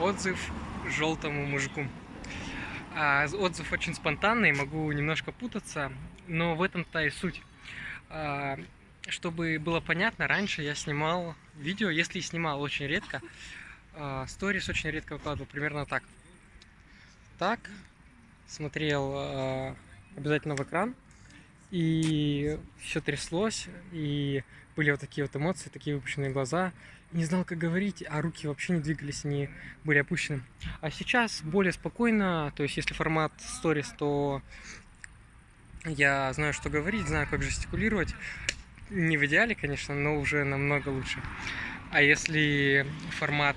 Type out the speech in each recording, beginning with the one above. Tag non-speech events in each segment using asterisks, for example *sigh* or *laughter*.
Отзыв желтому мужику. А, отзыв очень спонтанный, могу немножко путаться, но в этом-то и суть. А, чтобы было понятно, раньше я снимал видео, если и снимал очень редко, а, сторис очень редко выкладывал, примерно так. Так, смотрел обязательно в экран, и все тряслось, и были вот такие вот эмоции, такие выпущенные глаза. Не знал, как говорить, а руки вообще не двигались, они были опущены. А сейчас более спокойно, то есть если формат сторис, то я знаю, что говорить, знаю, как жестикулировать. Не в идеале, конечно, но уже намного лучше. А если формат,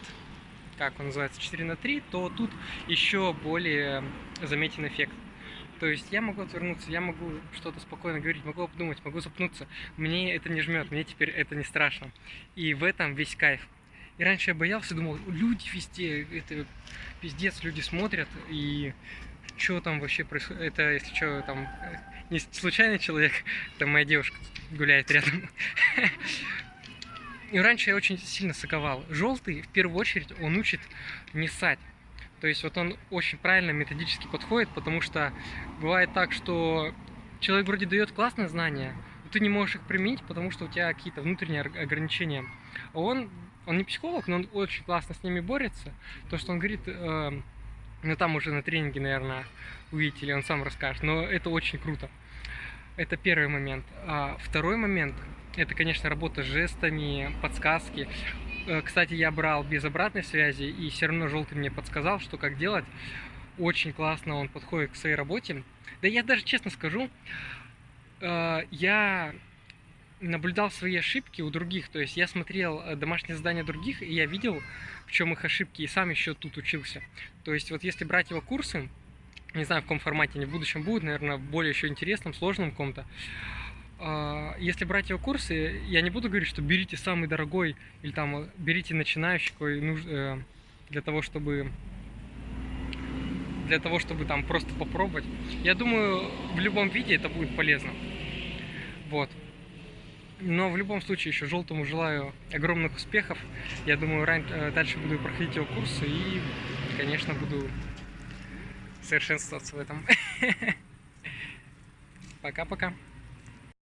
как он называется, 4 на 3, то тут еще более заметен эффект. То есть я могу отвернуться, я могу что-то спокойно говорить, могу обдумать, могу запнуться. Мне это не жмет, мне теперь это не страшно. И в этом весь кайф. И раньше я боялся, думал, люди везде, это пиздец, люди смотрят, и что там вообще происходит, это, если что, там, не случайный человек, *laughs* это моя девушка гуляет рядом. *laughs* И раньше я очень сильно соковал. Желтый, в первую очередь, он учит не ссать. То есть вот он очень правильно методически подходит, потому что бывает так, что человек вроде дает классные знания, но ты не можешь их применить, потому что у тебя какие-то внутренние ограничения. А он, он не психолог, но он очень классно с ними борется. То, что он говорит, э, ну там уже на тренинге, наверное, увидите, или он сам расскажет, но это очень круто. Это первый момент. А второй момент, это, конечно, работа с жестами, подсказки. Э, кстати, я брал без обратной связи, и все равно желтый мне подсказал, что как делать. Очень классно он подходит к своей работе. Да я даже честно скажу, э, я наблюдал свои ошибки у других, то есть я смотрел э, домашние задания других, и я видел, в чем их ошибки, и сам еще тут учился. То есть вот если брать его курсы, не знаю, в каком формате они в будущем будут, наверное, более еще интересном, сложном каком-то, если брать его курсы, я не буду говорить, что берите самый дорогой или там берите начинающий э, для того, чтобы для того, чтобы там просто попробовать. Я думаю, в любом виде это будет полезно. Вот. Но в любом случае еще желтому желаю огромных успехов. Я думаю, э, дальше буду проходить его курсы и, конечно, буду совершенствоваться в этом. *laughs* Пока-пока.